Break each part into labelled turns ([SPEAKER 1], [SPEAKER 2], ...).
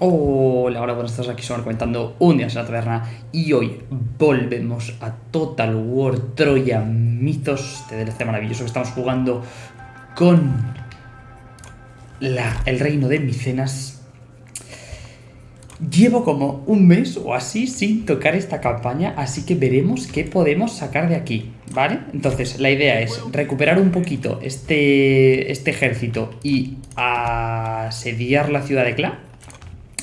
[SPEAKER 1] Hola, hola, buenas tardes, aquí somos comentando un día en la taberna y hoy volvemos a Total War Troya Mitos, este DLC maravilloso que estamos jugando con el reino de Micenas. Llevo como un mes o así sin tocar esta campaña, así que veremos qué podemos sacar de aquí, ¿vale? Entonces, la idea es recuperar un poquito este, este ejército y asediar la ciudad de Kla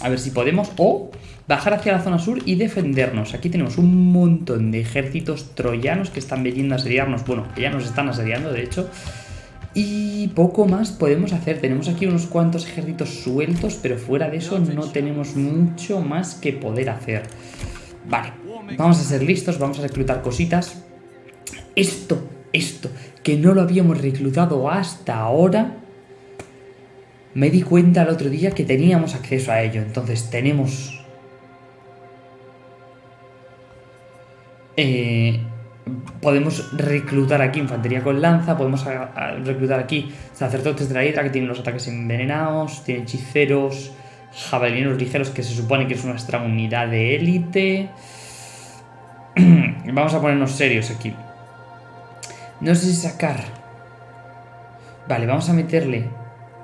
[SPEAKER 1] a ver si podemos. O bajar hacia la zona sur y defendernos. Aquí tenemos un montón de ejércitos troyanos que están viniendo a asediarnos. Bueno, que ya nos están asediando, de hecho. Y poco más podemos hacer. Tenemos aquí unos cuantos ejércitos sueltos, pero fuera de eso no tenemos mucho más que poder hacer. Vale, vamos a ser listos, vamos a reclutar cositas. Esto, esto, que no lo habíamos reclutado hasta ahora me di cuenta el otro día que teníamos acceso a ello. Entonces tenemos... Eh, podemos reclutar aquí infantería con lanza, podemos reclutar aquí sacerdotes de la hidra que tienen los ataques envenenados, tienen hechiceros, jabalineros ligeros que se supone que es nuestra unidad de élite. Vamos a ponernos serios aquí. No sé si sacar... Vale, vamos a meterle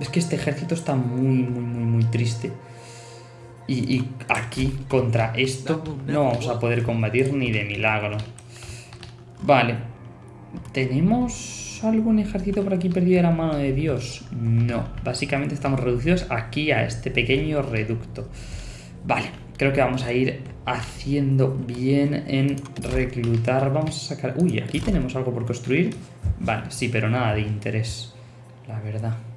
[SPEAKER 1] es que este ejército está muy, muy, muy, muy triste. Y, aquí, contra esto, no vamos a poder combatir ni de milagro. Vale. ¿Tenemos algún ejército por aquí perdido de la mano de Dios? No. Básicamente estamos reducidos aquí a este pequeño reducto. Vale. Creo que vamos a ir haciendo bien en reclutar. Vamos a sacar... Uy, aquí tenemos algo por construir. Vale, sí, pero nada de interés. La verdad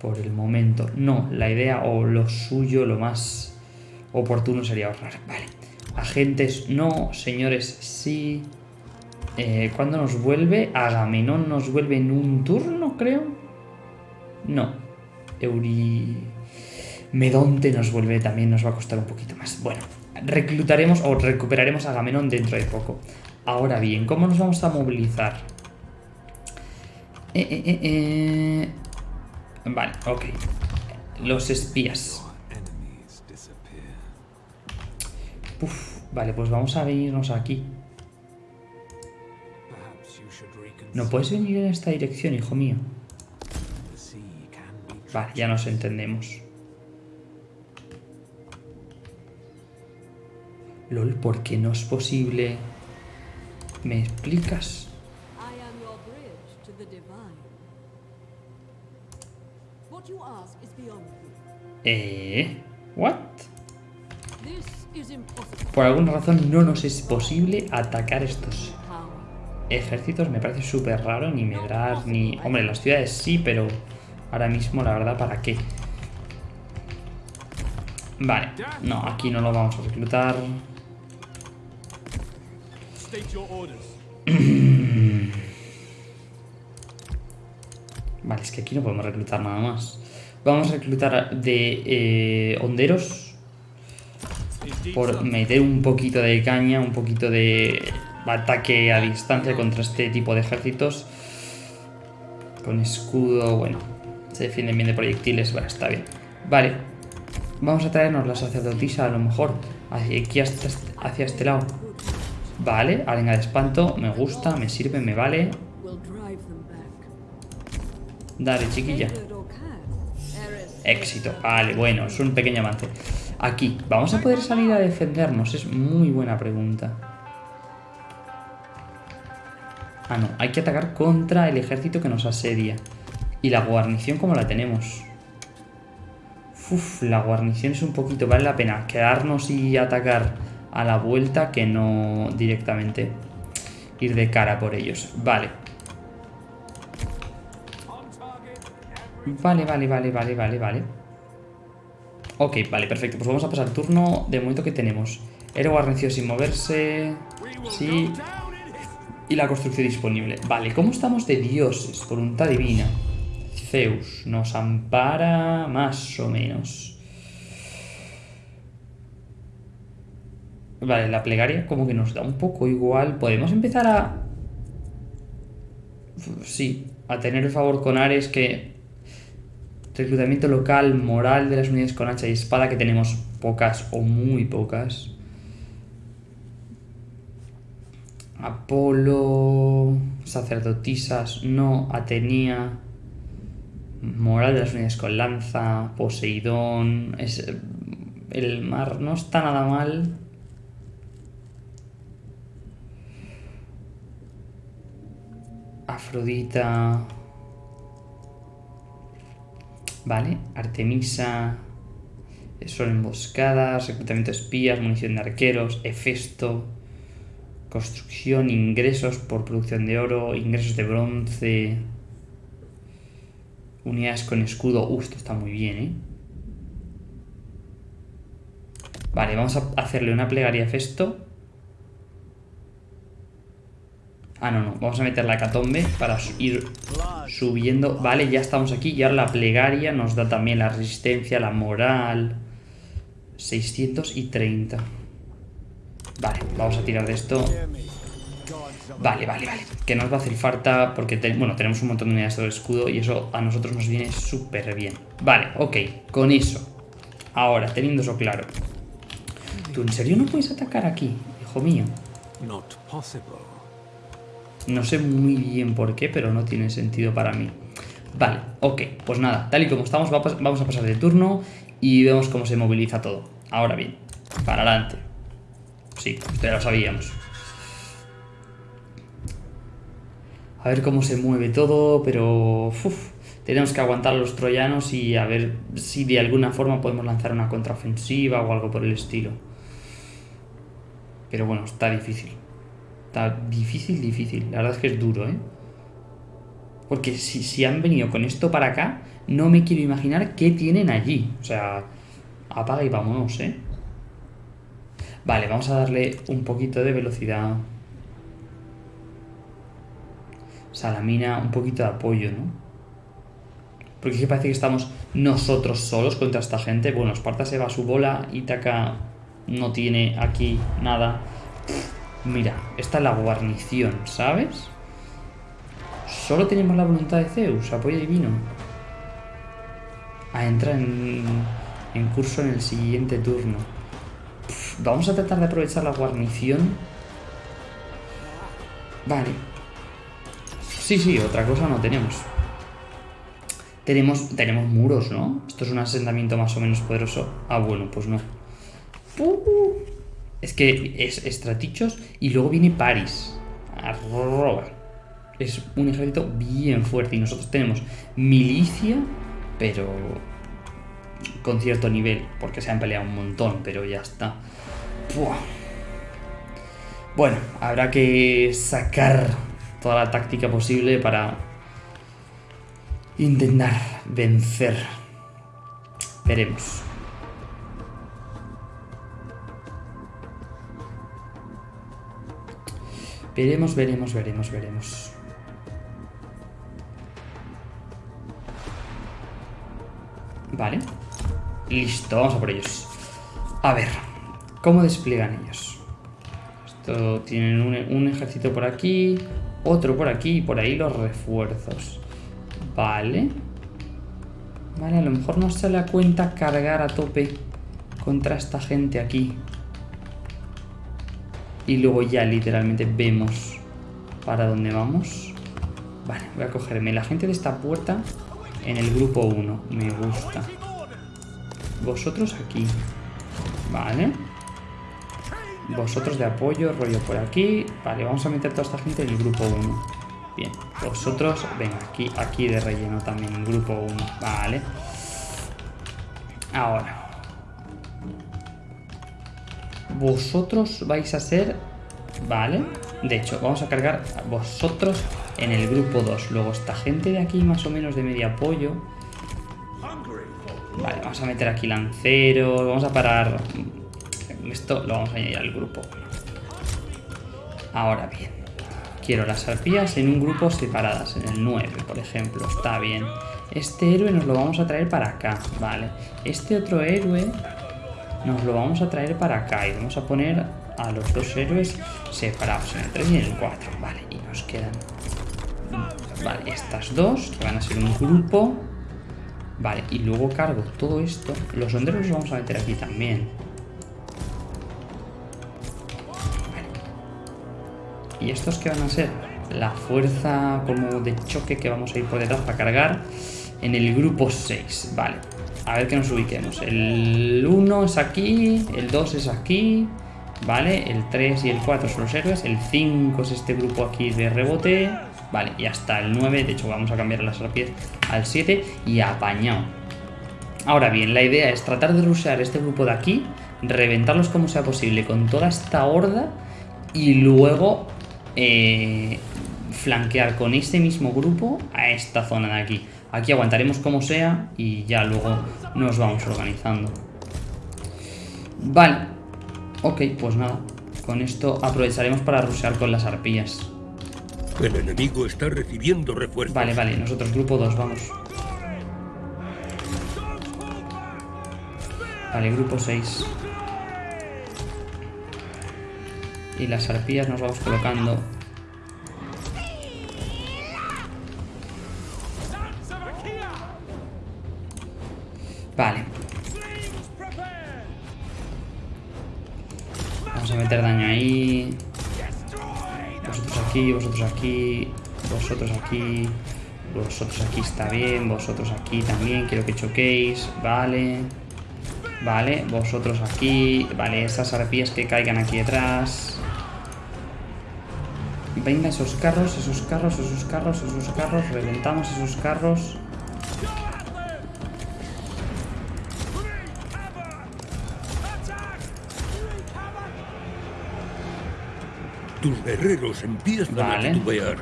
[SPEAKER 1] por el momento. No, la idea o lo suyo, lo más oportuno sería ahorrar. Vale. Agentes no, señores sí. Eh, ¿Cuándo nos vuelve? Agamenón nos vuelve en un turno, creo. No. Euri... Medonte nos vuelve también, nos va a costar un poquito más. Bueno, reclutaremos o recuperaremos a Agamenón dentro de poco. Ahora bien, ¿cómo nos vamos a movilizar? Eh, eh, eh, eh Vale, ok. Los espías. Vale, pues vamos a venirnos aquí. ¿No puedes venir en esta dirección, hijo mío? Vale, ya nos entendemos. LOL, ¿por qué no es posible? ¿Me explicas? Eh... ¿What? Por alguna razón no nos es posible atacar estos ejércitos. Me parece súper raro, ni Medras, ni... Hombre, las ciudades sí, pero ahora mismo la verdad, ¿para qué? Vale, no, aquí no lo vamos a reclutar. vale, es que aquí no podemos reclutar nada más. Vamos a reclutar de eh, honderos. Por meter un poquito de caña, un poquito de ataque a distancia contra este tipo de ejércitos. Con escudo, bueno, se defienden bien de proyectiles, bueno, está bien. Vale, vamos a traernos la sacerdotisa a lo mejor, aquí hacia este lado. Vale, arenga de espanto, me gusta, me sirve, me vale. Dale, chiquilla. Éxito. Vale, bueno, es un pequeño avance. Aquí, ¿vamos a poder salir a defendernos? Es muy buena pregunta. Ah, no, hay que atacar contra el ejército que nos asedia. ¿Y la guarnición cómo la tenemos? Uf, la guarnición es un poquito... Vale la pena quedarnos y atacar a la vuelta que no directamente ir de cara por ellos. Vale. Vale, vale, vale, vale, vale, vale. Ok, vale, perfecto. Pues vamos a pasar el turno de momento que tenemos. Héroe guarneció sin moverse. Sí. Y la construcción disponible. Vale, ¿cómo estamos de dioses? Voluntad divina. Zeus nos ampara más o menos. Vale, la plegaria como que nos da un poco igual. Podemos empezar a... Sí, a tener el favor con Ares que Reclutamiento local, moral de las unidades con hacha y espada, que tenemos pocas o muy pocas. Apolo, sacerdotisas, no, Atenea, moral de las unidades con lanza, Poseidón, es, el mar no está nada mal. Afrodita. Vale, Artemisa. Son emboscadas, reclutamiento de espías, munición de arqueros, Hefesto. Construcción, ingresos por producción de oro, ingresos de bronce. Unidades con escudo. Uh, esto está muy bien, ¿eh? Vale, vamos a hacerle una plegaria a. Ah, no, no. Vamos a meter la catombe para ir subiendo. Vale, ya estamos aquí. Y ahora la plegaria nos da también la resistencia, la moral. 630. Vale, vamos a tirar de esto. Vale, vale, vale. Que nos va a hacer falta porque, bueno, tenemos un montón de unidades de escudo y eso a nosotros nos viene súper bien. Vale, ok. Con eso. Ahora, teniendo eso claro. ¿Tú en serio no puedes atacar aquí, hijo mío? No sé muy bien por qué, pero no tiene sentido para mí. Vale, ok, pues nada, tal y como estamos, vamos a pasar de turno y vemos cómo se moviliza todo. Ahora bien, para adelante. Sí, ya lo sabíamos. A ver cómo se mueve todo, pero... tenemos que aguantar a los troyanos y a ver si de alguna forma podemos lanzar una contraofensiva o algo por el estilo. Pero bueno, está difícil. Difícil, difícil. La verdad es que es duro, ¿eh? Porque si, si han venido con esto para acá, no me quiero imaginar qué tienen allí. O sea, apaga y vámonos, ¿eh? Vale, vamos a darle un poquito de velocidad. Salamina, un poquito de apoyo, ¿no? Porque es que parece que estamos nosotros solos contra esta gente. Bueno, Esparta se va a su bola, Ítaca no tiene aquí nada. Mira, esta es la guarnición, ¿sabes? Solo tenemos la voluntad de Zeus, apoyo divino. A entrar en, curso en el siguiente turno. vamos a tratar de aprovechar la guarnición. Vale. Sí, sí, otra cosa no tenemos. Tenemos, tenemos muros, ¿no? Esto es un asentamiento más o menos poderoso. Ah, bueno, pues no. Uh, es que es Estratichos y luego viene Paris. Arroba. Es un ejército bien fuerte y nosotros tenemos milicia, pero con cierto nivel, porque se han peleado un montón, pero ya está. Bueno, habrá que sacar toda la táctica posible para intentar vencer. Veremos. Veremos, veremos, veremos, veremos. Vale. Listo, vamos a por ellos. A ver, ¿cómo despliegan ellos? Esto tienen un, ejército por aquí, otro por aquí y por ahí los refuerzos. Vale. Vale, a lo mejor no se le cuenta cargar a tope contra esta gente aquí y luego ya literalmente vemos para dónde vamos. Vale, voy a cogerme la gente de esta puerta en el grupo 1. Me gusta. Vosotros aquí. Vale. Vosotros de apoyo, rollo por aquí. Vale, vamos a meter toda esta gente en el grupo 1. Bien, vosotros, venga, aquí, aquí de relleno también, grupo 1. Vale. Ahora, vosotros vais a ser... Vale. De hecho, vamos a cargar a vosotros en el grupo 2. Luego esta gente de aquí más o menos de medio apoyo. Vale, vamos a meter aquí lanceros. Vamos a parar... Esto lo vamos a añadir al grupo Ahora bien. Quiero las arpías en un grupo separadas. En el 9, por ejemplo. Está bien. Este héroe nos lo vamos a traer para acá. Vale. Este otro héroe nos lo vamos a traer para acá y vamos a poner a los dos héroes separados en el 3 y en el 4. Vale, y nos quedan... Vale, estas dos, que van a ser un grupo. Vale, y luego cargo todo esto. Los honderos los vamos a meter aquí también. Vale. ¿Y estos qué van a ser? La fuerza como de choque que vamos a ir por detrás para cargar en el grupo 6. Vale. A ver que nos ubiquemos. El 1 es aquí, el 2 es aquí, ¿vale? El 3 y el 4 son los héroes, el 5 es este grupo aquí de rebote, Vale, y hasta el 9, de hecho vamos a cambiar las arpias al 7 y apañado. Ahora bien, la idea es tratar de rushear este grupo de aquí, reventarlos como sea posible con toda esta horda y luego eh, flanquear con este mismo grupo a esta zona de aquí. Aquí aguantaremos como sea y ya luego nos vamos organizando. Vale, ok, pues nada, con esto aprovecharemos para rushear con las arpías.
[SPEAKER 2] El enemigo está recibiendo refuerzos.
[SPEAKER 1] Vale, vale, nosotros grupo 2, vamos. Vale, grupo 6. Y las arpías nos vamos colocando. Meter daño ahí aquí, vosotros aquí, vosotros aquí, vosotros aquí está bien, vosotros aquí también, quiero que choquéis, vale, vale, vosotros aquí, vale, esas arpías que caigan aquí detrás. Venga, esos carros, esos carros, esos carros, esos carros, reventamos esos carros.
[SPEAKER 2] Tus guerreros empiezan a titubear.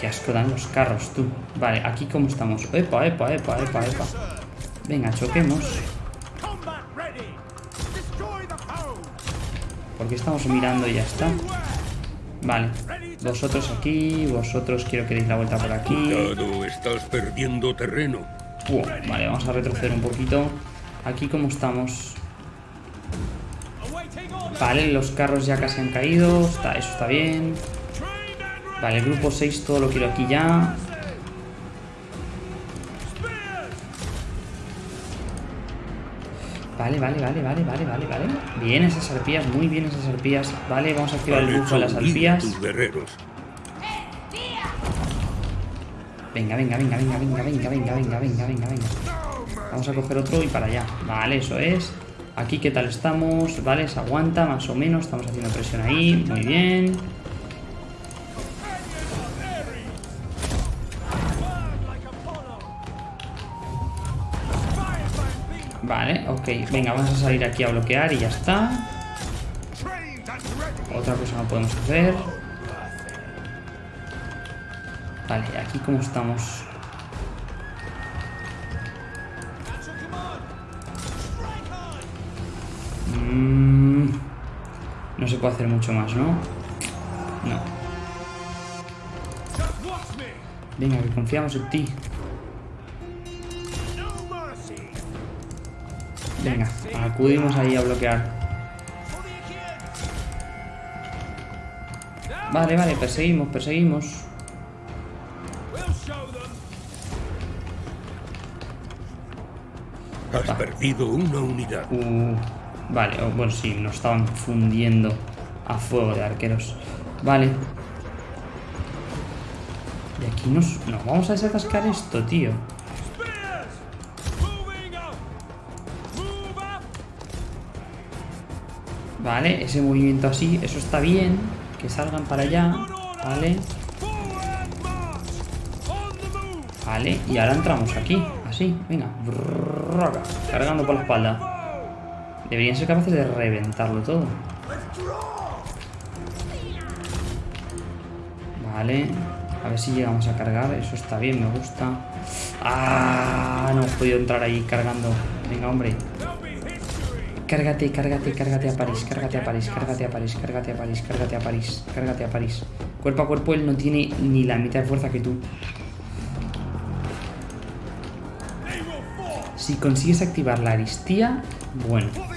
[SPEAKER 1] Qué asco dan los carros, tú. Vale, aquí cómo estamos. Epa, epa, epa, epa, epa. Venga, choquemos. Porque estamos mirando y ya está. Vale. Vosotros aquí, vosotros quiero que deis la vuelta por aquí.
[SPEAKER 2] Cuidado, estás perdiendo terreno.
[SPEAKER 1] vale, vamos a retroceder un poquito. Aquí cómo estamos. Vale, los carros ya casi han caído. Está, eso está bien. Vale, el grupo 6 todo lo quiero aquí ya. Vale, vale, vale, vale, vale, vale, vale. Bien esas arpías, muy bien esas arpías. Vale, vamos a activar el bufo de las arpías. Venga, venga, venga, venga, venga, venga, venga, venga, venga, venga, venga. Vamos a coger otro y para allá. Vale, eso es. Aquí, ¿qué tal estamos? Vale, se aguanta más o menos. Estamos haciendo presión ahí. Muy bien. Vale, ok. Venga, vamos a salir aquí a bloquear y ya está. Otra cosa no podemos hacer. Vale, aquí cómo estamos. Mm, no se puede hacer mucho más, ¿no? No. Venga, que confiamos en ti. Venga, acudimos ahí a bloquear. Vale, vale, perseguimos, perseguimos.
[SPEAKER 2] Has perdido una unidad.
[SPEAKER 1] Uh. Vale, bueno, sí, nos estaban fundiendo a fuego de arqueros. Vale. Y aquí nos... No, vamos a desatascar esto, tío. Vale, ese movimiento así, eso está bien. Que salgan para allá. Vale. Vale, y ahora entramos aquí. Así, venga. Cargando por la espalda. Deberían ser capaces de reventarlo todo. Vale. A ver si llegamos a cargar. Eso está bien, me gusta. ¡Ah! No he podido entrar ahí cargando. Venga, hombre. Cárgate, cárgate, cárgate a París, cárgate a París, cárgate a París, cárgate a París, cárgate a París, cárgate a París. Cuerpo a cuerpo él no tiene ni la mitad de fuerza que tú. Si consigues activar la aristía, bueno.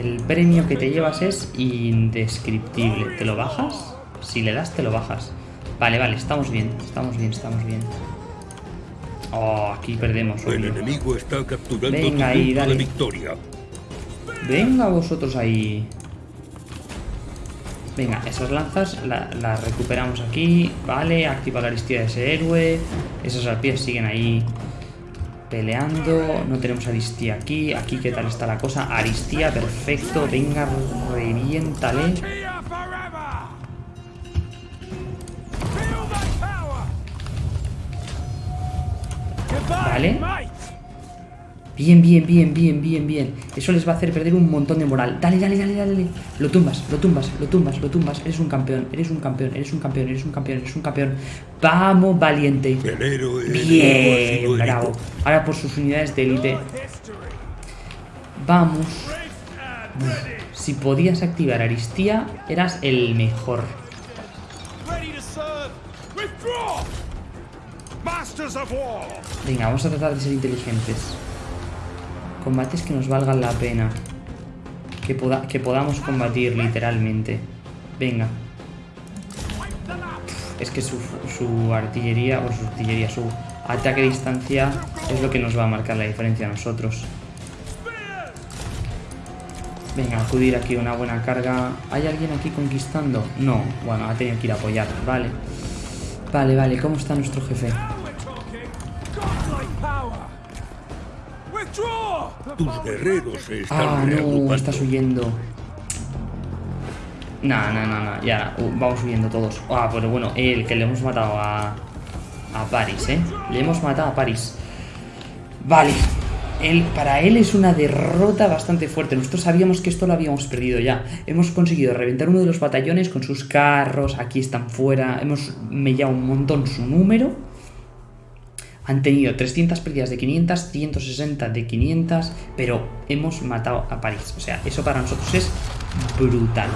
[SPEAKER 1] El premio que te llevas es indescriptible. ¿Te lo bajas? Si le das, te lo bajas. Vale, vale, estamos bien, estamos bien, estamos bien. Oh, aquí perdemos.
[SPEAKER 2] El enemigo está capturando
[SPEAKER 1] Venga, ahí, dale.
[SPEAKER 2] de victoria.
[SPEAKER 1] Venga vosotros ahí. Venga, esas lanzas las recuperamos aquí. Vale, activa la aristía de ese héroe. Esas arpías siguen ahí peleando. No tenemos aristía aquí. Aquí, ¿qué tal está la cosa? Aristía, perfecto. Venga, reviéntale. Vale. Bien, bien, bien, bien, bien, bien. Eso les va a hacer perder un montón de moral. Dale, dale, dale, dale. Lo tumbas, lo tumbas, lo tumbas, lo tumbas. Eres un campeón, eres un campeón, eres un campeón, eres un campeón, eres un campeón. Vamos, valiente. Bien, bravo. Ahora por sus unidades de élite. Vamos. Si podías activar Aristía, eras el mejor. Venga, vamos a tratar de ser inteligentes. Combates que nos valgan la pena. Que, que podamos combatir literalmente. Venga. Es que su, su artillería, o su artillería, su ataque a distancia es lo que nos va a marcar la diferencia a nosotros. Venga, acudir aquí una buena carga. ¿Hay alguien aquí conquistando? No. Bueno, ha tenido que ir a apoyar. Vale. Vale, vale. ¿Cómo está nuestro jefe?
[SPEAKER 2] Tus guerreros están
[SPEAKER 1] Ah, no, estás huyendo. No, no, no, no, ya, uh, vamos huyendo todos. Ah, pero bueno, el que le hemos matado a, a París, ¿eh? Le hemos matado a París. Vale. Él, para él es una derrota bastante fuerte. Nosotros sabíamos que esto lo habíamos perdido ya. Hemos conseguido reventar uno de los batallones con sus carros. Aquí están fuera. Hemos mellado un montón su número. Han tenido 300 pérdidas de 500, 160 de 500, pero hemos matado a París. O sea, eso para nosotros es brutal.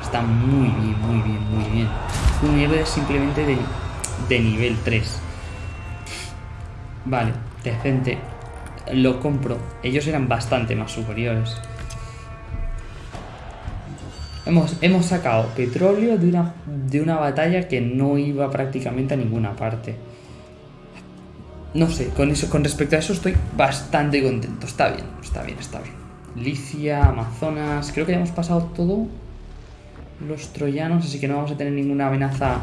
[SPEAKER 1] Está muy bien, muy bien, muy bien. Un héroe simplemente de, de nivel 3. Vale, decente. Lo compro. Ellos eran bastante más superiores. Hemos, hemos sacado petróleo de una, de una batalla que no iba prácticamente a ninguna parte no sé, con eso, con respecto a eso estoy bastante contento. Está bien, está bien, está bien. Licia, Amazonas, creo que ya hemos pasado todo los troyanos, así que no vamos a tener ninguna amenaza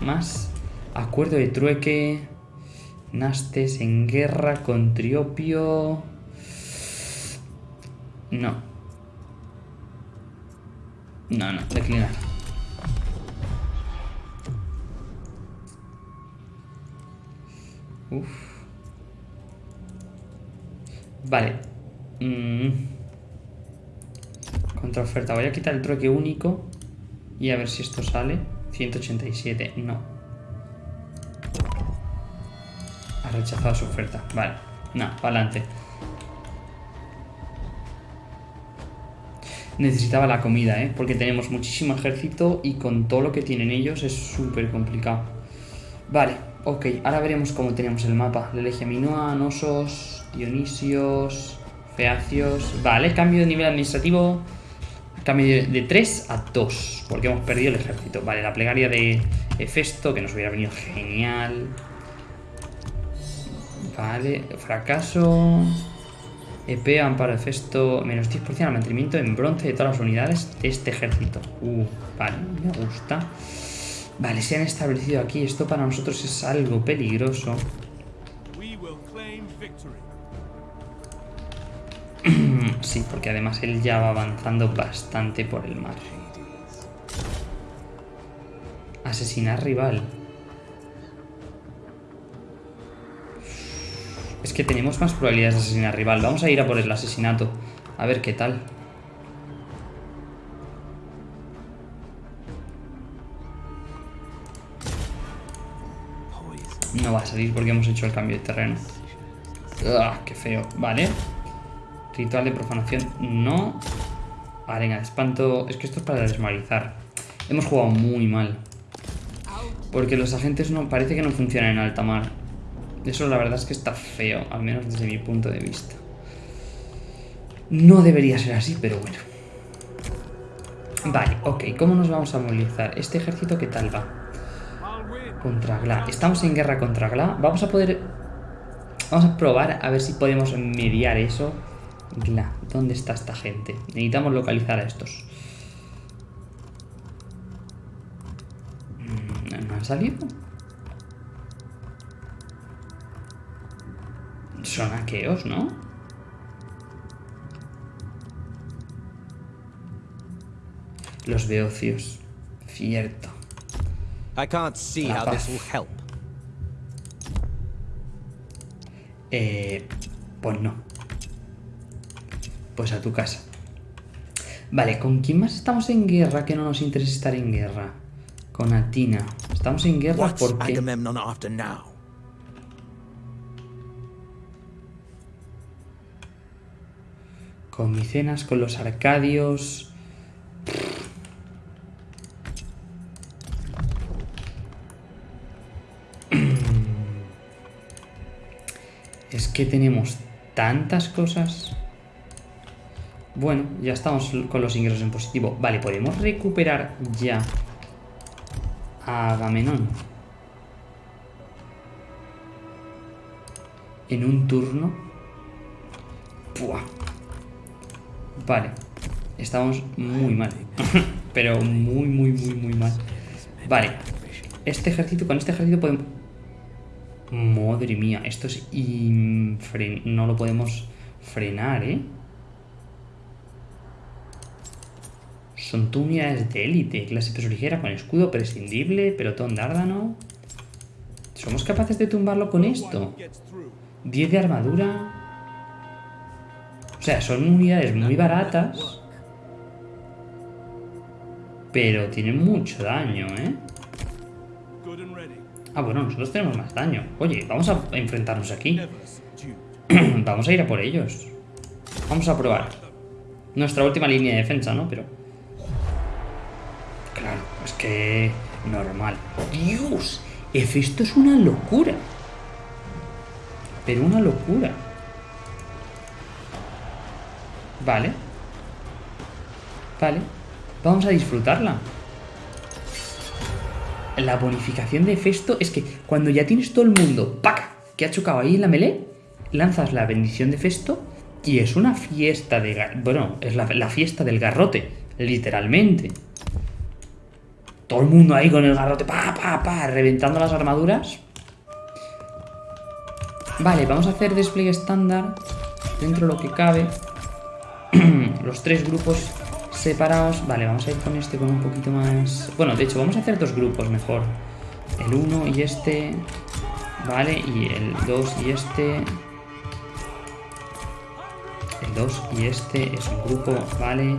[SPEAKER 1] más. Acuerdo de trueque. Nastes en guerra con Triopio. No. No, no, declinar. Vale. Mm. Contraoferta. Voy a quitar el trueque único. Y a ver si esto sale. 187. No. Ha rechazado su oferta. Vale. No, para adelante. Necesitaba la comida, ¿eh? Porque tenemos muchísimo ejército y con todo lo que tienen ellos es súper complicado. Vale, ok. Ahora veremos cómo tenemos el mapa. Legia Minoa, Nosos, Dionisios, Feacios. Vale, cambio de nivel administrativo. Cambio de 3 a 2, porque hemos perdido el ejército. Vale, la plegaria de Hefesto, que nos hubiera venido genial. Vale, fracaso. EP, amparo Hefesto, menos 10% al mantenimiento en bronce de todas las unidades de este ejército. Uh, vale, me gusta. Vale, se han establecido aquí. Esto para nosotros es algo peligroso. sí, porque además él ya va avanzando bastante por el mar. Asesinar rival. Es que tenemos más probabilidades de asesinar rival. Vamos a ir a por el asesinato. A ver qué tal. No va a salir porque hemos hecho el cambio de terreno. ¡Ah, qué feo! Vale. Ritual de profanación, no. Arena de espanto. Es que esto es para desmalizar. Hemos jugado muy mal. Porque los agentes no parece que no funcionan en alta mar. Eso la verdad es que está feo, al menos desde mi punto de vista. No debería ser así, pero bueno. Vale, ok. ¿Cómo nos vamos a movilizar? ¿Este ejército qué tal va? Contra Gla. Estamos en guerra contra Gla. Vamos a poder... Vamos a probar a ver si podemos mediar eso. Gla, ¿dónde está esta gente? Necesitamos localizar a estos. Mm, ¿No han salido? Son aqueos, ¿no? Los beocios. Cierto.
[SPEAKER 3] I can't see how this will help.
[SPEAKER 1] Eh, pues no. Pues a tu casa. Vale, ¿con quién más estamos en guerra que no nos interesa estar en guerra? Con Atina. Estamos en guerra porque...
[SPEAKER 3] Agamemnon after now?
[SPEAKER 1] Con Micenas, con los Arcadios... que tenemos tantas cosas. Bueno, ya estamos con los ingresos en positivo. Vale, podemos recuperar ya a Agamenón. En un turno. Buah. Vale. Estamos muy mal. Pero muy, muy, muy, muy mal. Vale. Este ejército, con este ejército podemos... Madre mía, esto es No lo podemos frenar, ¿eh? Son tu unidades de élite, clase peso ligera con escudo prescindible, pelotón dárdano. ¿Somos capaces de tumbarlo con esto? 10 de armadura. O sea, son unidades muy baratas. Pero tienen mucho daño, ¿eh? Ah, bueno, nosotros tenemos más daño. Oye, vamos a enfrentarnos aquí. vamos a ir a por ellos. Vamos a probar. Nuestra última línea de defensa, ¿no? Pero... Claro, es que... Normal. ¡Dios! Esto es una locura. Pero una locura. Vale. Vale. Vamos a disfrutarla. La bonificación de Festo es que cuando ya tienes todo el mundo ¡pac! que ha chocado ahí en la melee, lanzas la bendición de Festo y es una fiesta de... Bueno, es la, la fiesta del garrote, literalmente. Todo el mundo ahí con el garrote, pa, pa, pa, reventando las armaduras. Vale, vamos a hacer despliegue estándar dentro de lo que cabe. Los tres grupos separados. Vale, vamos a ir con este con un poquito más... Bueno, de hecho, vamos a hacer dos grupos mejor. El 1 y este... Vale, y el 2 y este... El 2 y este es un grupo, vale.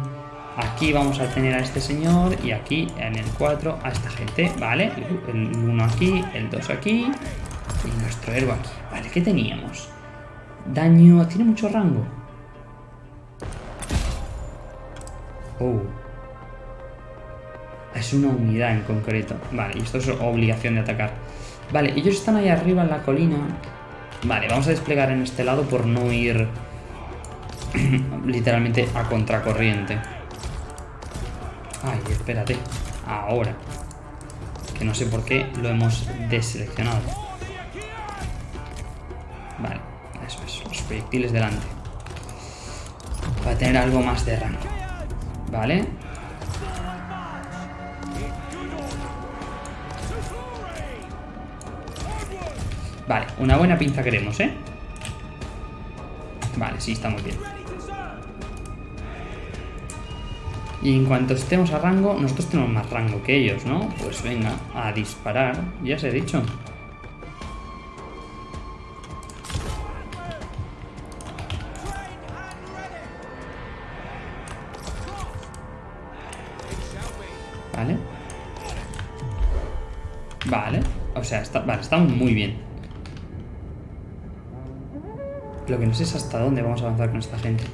[SPEAKER 1] Aquí vamos a tener a este señor y aquí en el 4 a esta gente, vale. El 1 aquí, el 2 aquí y nuestro héroe aquí. Vale, ¿qué teníamos? Daño... Tiene mucho rango. Oh. Es una unidad en concreto. Vale, y esto es obligación de atacar. Vale, ellos están ahí arriba en la colina. Vale, vamos a desplegar en este lado por no ir literalmente a contracorriente. Ay, espérate. Ahora. Que no sé por qué lo hemos deseleccionado. Vale, eso es. Los proyectiles delante. Para tener algo más de rango. Vale. Vale, una buena pinza queremos, ¿eh? Vale, sí, está muy bien. Y en cuanto estemos a rango, nosotros tenemos más rango que ellos, ¿no? Pues venga, a disparar, ya se he dicho. Vale. O sea, está, vale, estamos muy bien. Lo que no sé es hasta dónde vamos a avanzar con esta gente.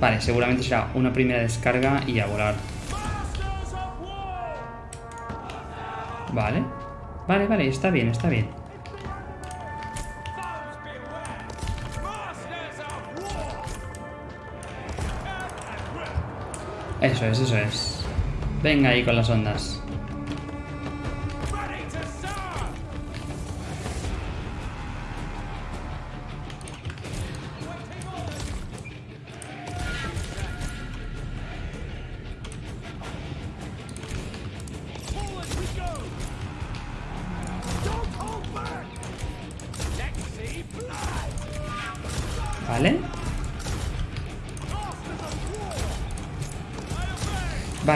[SPEAKER 1] Vale, seguramente será una primera descarga y a volar. Vale. Vale, vale, está bien, está bien. Eso es, eso es. Venga ahí con las ondas.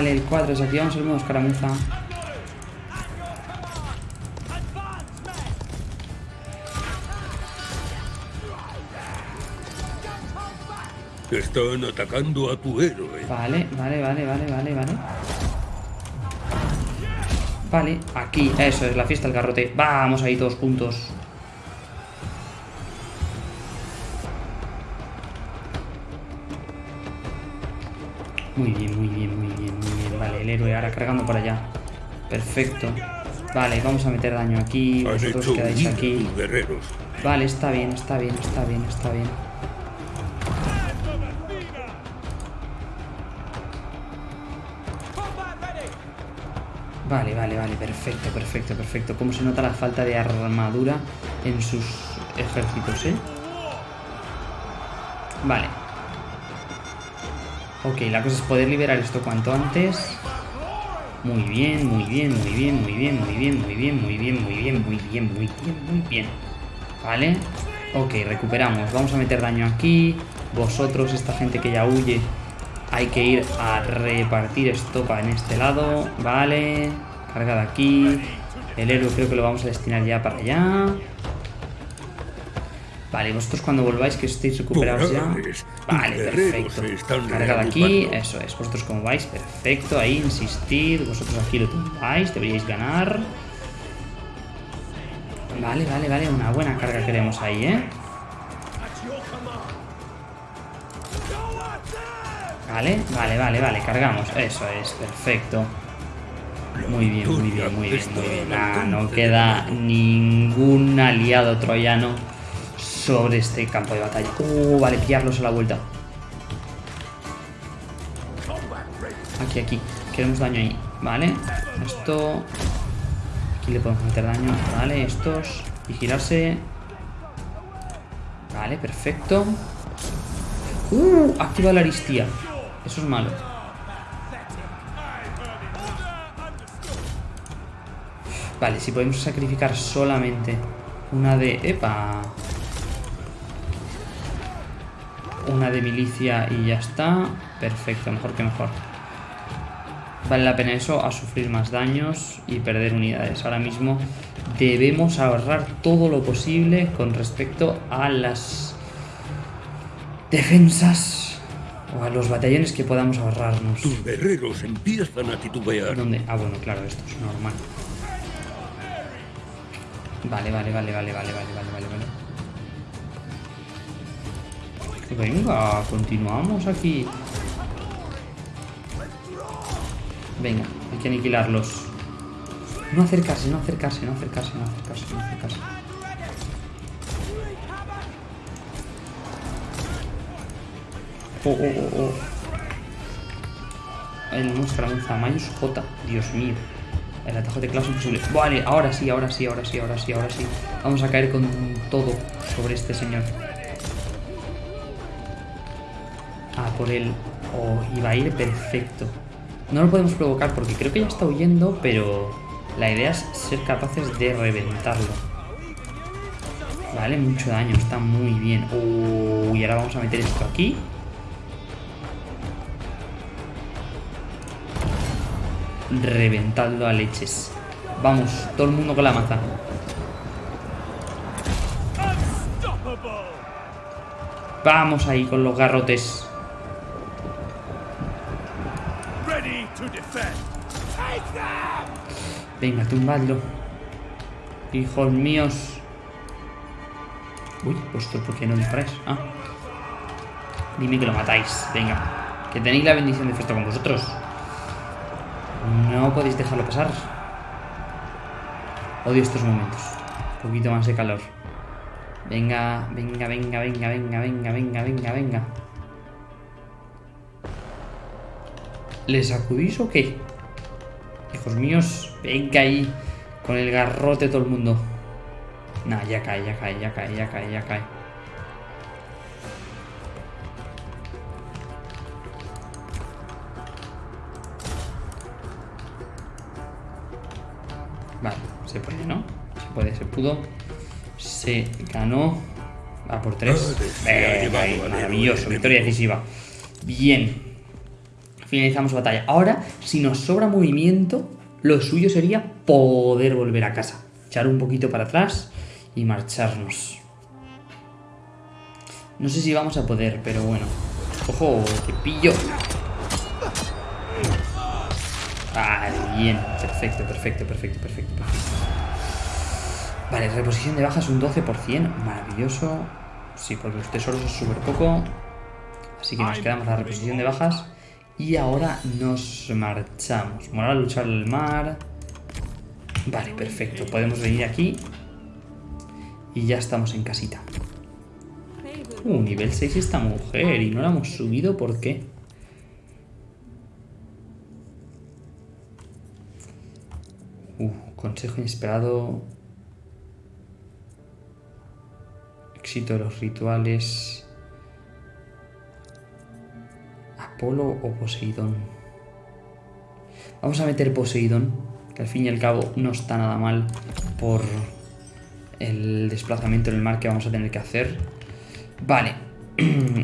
[SPEAKER 1] Vale, el cuadro, desactivamos el modo escaramuza.
[SPEAKER 2] Están atacando a tu héroe.
[SPEAKER 1] Vale, vale, vale, vale, vale, vale. Vale, aquí, eso es la fiesta del garrote. Vamos ahí todos juntos. Cargando para allá. Perfecto. Vale, vamos a meter daño aquí. Vosotros quedáis aquí. Vale, está bien, está bien, está bien, está bien. Vale, vale, vale, perfecto, perfecto, perfecto. ¿Cómo se nota la falta de armadura en sus ejércitos, eh? Vale. Ok, la cosa es poder liberar esto cuanto antes. Muy bien, muy bien, muy bien, muy bien, muy bien, muy bien, muy bien, muy bien, muy bien, muy bien, muy bien. Vale. Ok, recuperamos. Vamos a meter daño aquí. Vosotros, esta gente que ya huye, hay que ir a repartir estopa en este lado. Vale. Carga de aquí. El héroe creo que lo vamos a destinar ya para allá. Vale, vosotros cuando volváis que estéis recuperados ya. Vale, perfecto.
[SPEAKER 2] se están
[SPEAKER 1] Carga de aquí, eso es. Vosotros como vais, perfecto. Ahí, insistir. Vosotros aquí lo tumbáis, deberíais ganar. Vale, vale, vale. Una buena carga queremos ahí, ¿eh? Vale, vale, vale, vale. Cargamos. Eso es, perfecto. Muy bien, muy bien, muy bien, muy bien. Ah, no queda ningún aliado troyano sobre este campo de batalla. Uh, vale, pillarlos a la vuelta. Aquí, aquí. Queremos daño ahí. Vale. Esto. Aquí le podemos meter daño. Vale, estos. Y girarse. Vale, perfecto. Uh, activa la aristía. Eso es malo. Vale, si podemos sacrificar solamente una de... ¡Epa! una de milicia y ya está. Perfecto, mejor que mejor. Vale la pena eso, a sufrir más daños y perder unidades. Ahora mismo debemos ahorrar todo lo posible con respecto a las defensas o a los batallones que podamos ahorrarnos.
[SPEAKER 2] Tus guerreros empiezan a titubear.
[SPEAKER 1] ¿Dónde? Ah, bueno, claro, esto es normal. Vale, vale, vale, vale, vale, vale, vale, vale. Venga, continuamos aquí. Venga, hay que aniquilarlos. No acercarse, no acercarse, no acercarse, no acercarse, no acercarse. Oh, oh, oh, oh. El Muscaramuza Mayus J. Dios mío. El atajo de es imposible. Vale, ahora sí, ahora sí, ahora sí, ahora sí, ahora sí. Vamos a caer con todo sobre este señor. Por él. Oh, iba a ir perfecto. No lo podemos provocar porque creo que ya está huyendo, pero la idea es ser capaces de reventarlo. Vale, mucho daño, está muy bien. Oh, y ahora vamos a meter esto aquí. Reventadlo a leches. Vamos, todo el mundo con la maza. Vamos ahí con los garrotes. Venga, tumbadlo. Hijos míos. Uy, vosotros, ¿por qué no disparáis? Ah. Dime que lo matáis. Venga. Que tenéis la bendición de fiesta con vosotros. No podéis dejarlo pasar. Odio estos momentos. Un poquito más de calor. Venga, venga, venga, venga, venga, venga, venga, venga, venga. ¿Les sacudís o qué? Hijos míos, venga ahí. Con el garrote todo el mundo. Nah, ya cae, ya cae, ya cae, ya cae, ya cae. Vale, se puede, ¿no? Se puede, se pudo. Se ganó. Va por tres. Venga, ahí, maravilloso, victoria decisiva. Bien. Finalizamos batalla. Ahora, si nos sobra movimiento, lo suyo sería poder volver a casa. Echar un poquito para atrás y marcharnos. No sé si vamos a poder, pero bueno. ¡Ojo! ¡Te pillo! Vale, bien. Perfecto, perfecto, perfecto, perfecto, perfecto. Vale, reposición de bajas un 12%. Maravilloso. Sí, porque los tesoros es súper poco. Así que nos quedamos la reposición de bajas. Y ahora nos marchamos. Moral a luchar el mar. Vale, perfecto. Podemos venir aquí. Y ya estamos en casita. Uh, nivel 6 esta mujer. Y no la hemos subido, ¿por qué? Uh, consejo inesperado. Éxito de los rituales. Apolo o Poseidón. Vamos a meter Poseidón, que al fin y al cabo no está nada mal por el desplazamiento en el mar que vamos a tener que hacer. Vale,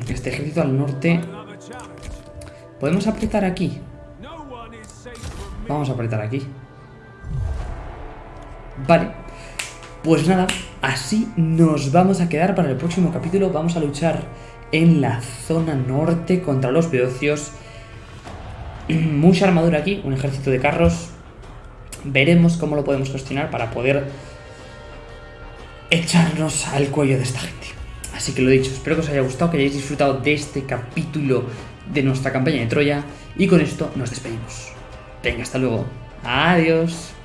[SPEAKER 1] este ejército al norte. ¿Podemos apretar aquí? Vamos a apretar aquí. Vale. Pues nada, así nos vamos a quedar para el próximo capítulo. Vamos a luchar en la zona norte contra los beocios. Mucha armadura aquí, un ejército de carros. Veremos cómo lo podemos gestionar para poder echarnos al cuello de esta gente. Así que lo dicho, espero que os haya gustado, que hayáis disfrutado de este capítulo de nuestra campaña de Troya. Y con esto nos despedimos. Venga, hasta luego. Adiós.